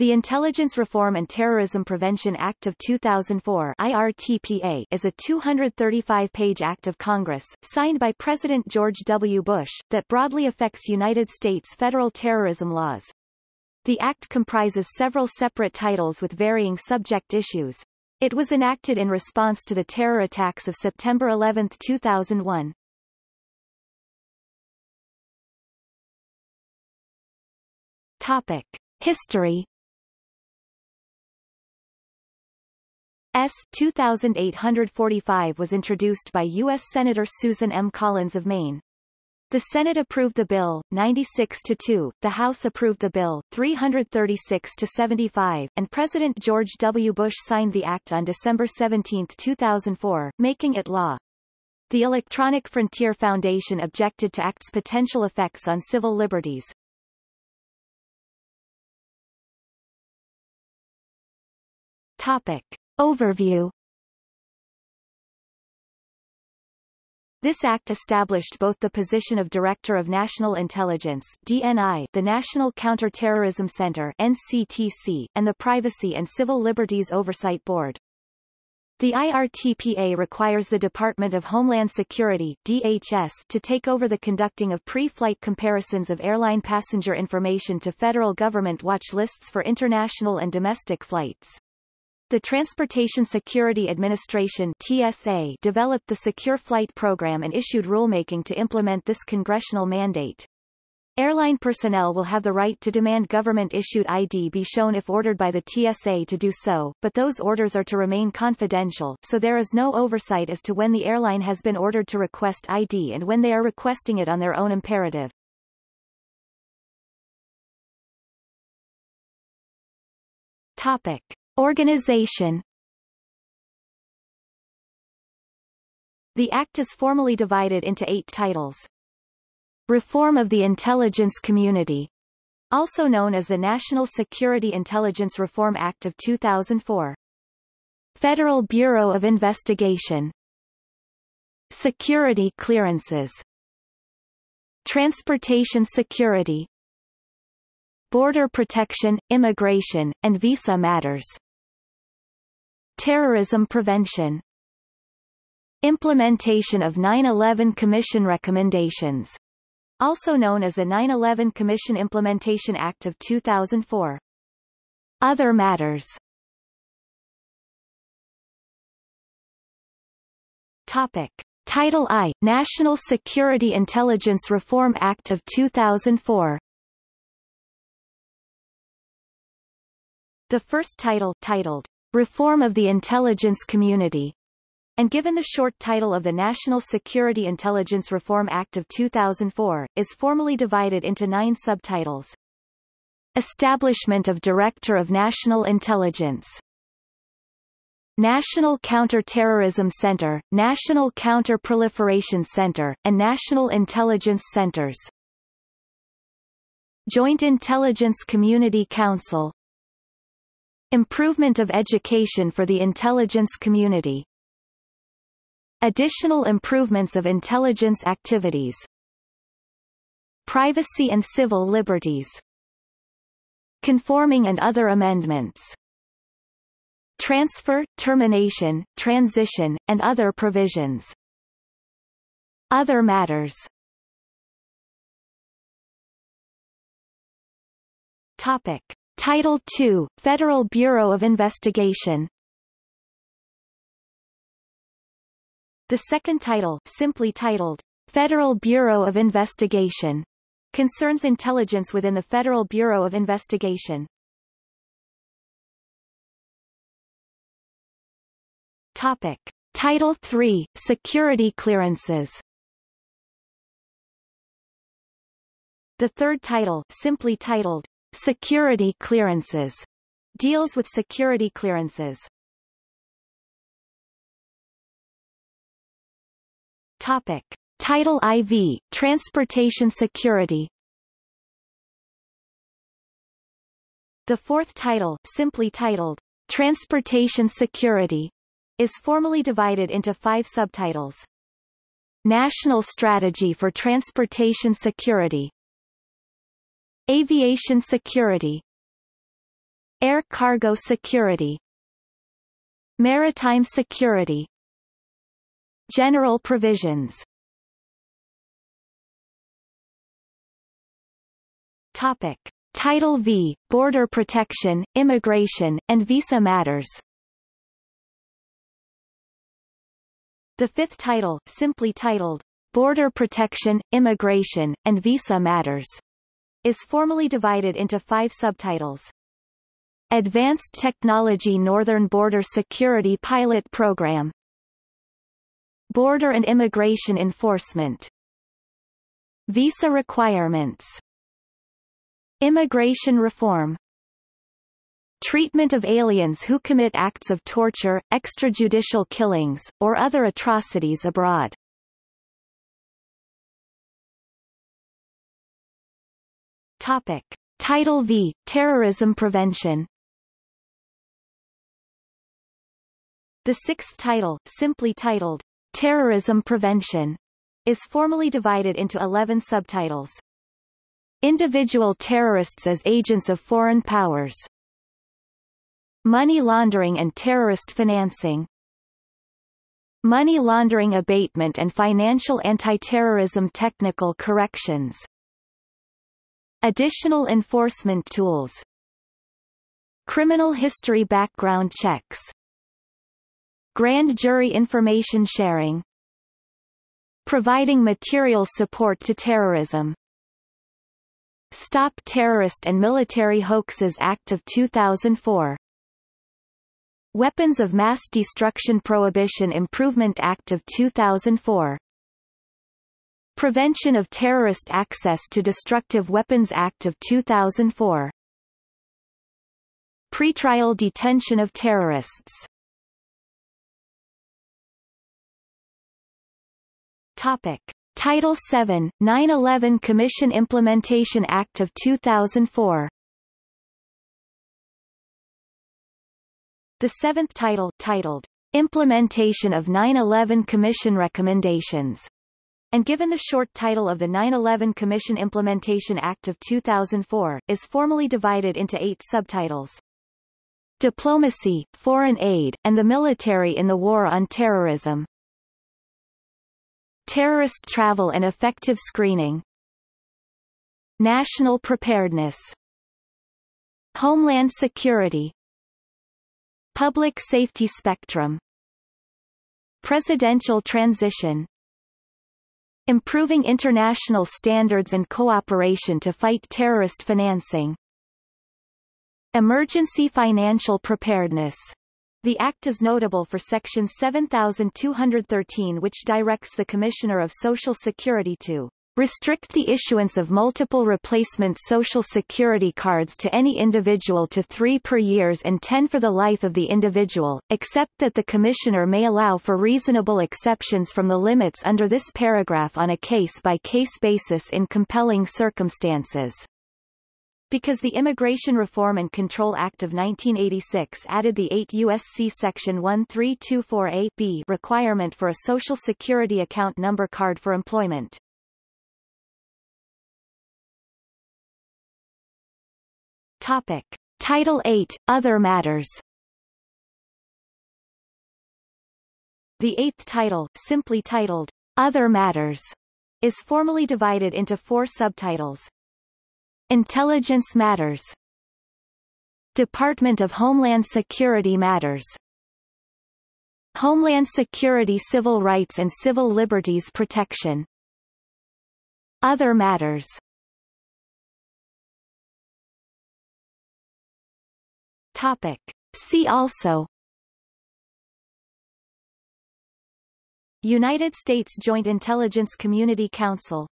The Intelligence Reform and Terrorism Prevention Act of 2004 IRTPA is a 235-page act of Congress, signed by President George W. Bush, that broadly affects United States federal terrorism laws. The act comprises several separate titles with varying subject issues. It was enacted in response to the terror attacks of September 11, 2001. Topic. History S. 2845 was introduced by U.S. Senator Susan M. Collins of Maine. The Senate approved the bill, 96 to 2, the House approved the bill, 336 to 75, and President George W. Bush signed the act on December 17, 2004, making it law. The Electronic Frontier Foundation objected to act's potential effects on civil liberties. Topic. Overview This act established both the position of Director of National Intelligence DNI, the National Counterterrorism Center NCTC, and the Privacy and Civil Liberties Oversight Board. The IRTPA requires the Department of Homeland Security DHS to take over the conducting of pre-flight comparisons of airline passenger information to federal government watch lists for international and domestic flights. The Transportation Security Administration TSA developed the Secure Flight Program and issued rulemaking to implement this congressional mandate. Airline personnel will have the right to demand government-issued ID be shown if ordered by the TSA to do so, but those orders are to remain confidential, so there is no oversight as to when the airline has been ordered to request ID and when they are requesting it on their own imperative. Topic. Organization The Act is formally divided into eight titles. Reform of the Intelligence Community, also known as the National Security Intelligence Reform Act of 2004. Federal Bureau of Investigation. Security clearances. Transportation security. Border protection, immigration, and visa matters. Terrorism prevention Implementation of 9-11 Commission recommendations also known as the 9-11 Commission Implementation Act of 2004. Other matters Topic. Title I, National Security Intelligence Reform Act of 2004 The first title, titled Reform of the Intelligence Community, and given the short title of the National Security Intelligence Reform Act of 2004, is formally divided into nine subtitles. Establishment of Director of National Intelligence National Counter-Terrorism Center, National Counter-Proliferation Center, and National Intelligence Centers Joint Intelligence Community Council Improvement of education for the intelligence community. Additional improvements of intelligence activities. Privacy and civil liberties. Conforming and other amendments. Transfer, termination, transition, and other provisions. Other matters Topic. Title II, Federal Bureau of Investigation The second title, simply titled, Federal Bureau of Investigation, concerns intelligence within the Federal Bureau of Investigation. Topic. Title III, Security Clearances The third title, simply titled, Security clearances deals with security clearances. Topic. Title IV, Transportation Security The fourth title, simply titled, Transportation Security, is formally divided into five subtitles. National Strategy for Transportation Security Aviation security Air cargo security Maritime security General provisions. Topic. Title V, Border Protection, Immigration, and Visa Matters. The fifth title, simply titled, Border Protection, Immigration, and Visa Matters, is formally divided into five subtitles. Advanced Technology Northern Border Security Pilot Program. Border and Immigration Enforcement. Visa Requirements. Immigration Reform. Treatment of aliens who commit acts of torture, extrajudicial killings, or other atrocities abroad Topic. Title V, Terrorism Prevention The sixth title, simply titled, Terrorism Prevention, is formally divided into 11 subtitles. Individual terrorists as agents of foreign powers Money laundering and terrorist financing Money laundering abatement and financial anti-terrorism technical corrections Additional enforcement tools. Criminal history background checks. Grand jury information sharing. Providing material support to terrorism. Stop Terrorist and Military Hoaxes Act of 2004 Weapons of Mass Destruction Prohibition Improvement Act of 2004 Prevention of Terrorist Access to Destructive Weapons Act of 2004 Pretrial detention of terrorists. Topic. Title VII, 9-11 Commission Implementation Act of 2004 The seventh title, titled, Implementation of 9-11 Commission Recommendations, and given the short title of the 9-11 Commission Implementation Act of 2004, is formally divided into eight subtitles. Diplomacy, Foreign Aid, and the Military in the War on Terrorism. Terrorist travel and effective screening. National preparedness. Homeland security. Public safety spectrum. Presidential transition Improving international standards and cooperation to fight terrorist financing. Emergency financial preparedness. The Act is notable for Section 7213 which directs the Commissioner of Social Security to restrict the issuance of multiple replacement Social Security cards to any individual to three per years and ten for the life of the individual, except that the Commissioner may allow for reasonable exceptions from the limits under this paragraph on a case-by-case -case basis in compelling circumstances. Because the Immigration Reform and Control Act of 1986 added the 8 U.S.C. Section 1324a b requirement for a Social Security account number card for employment. Topic. Title 8, Other Matters. The eighth title, simply titled, Other Matters, is formally divided into four subtitles, Intelligence Matters. Department of Homeland Security Matters. Homeland Security Civil Rights and Civil Liberties Protection. Other Matters Topic. See also United States Joint Intelligence Community Council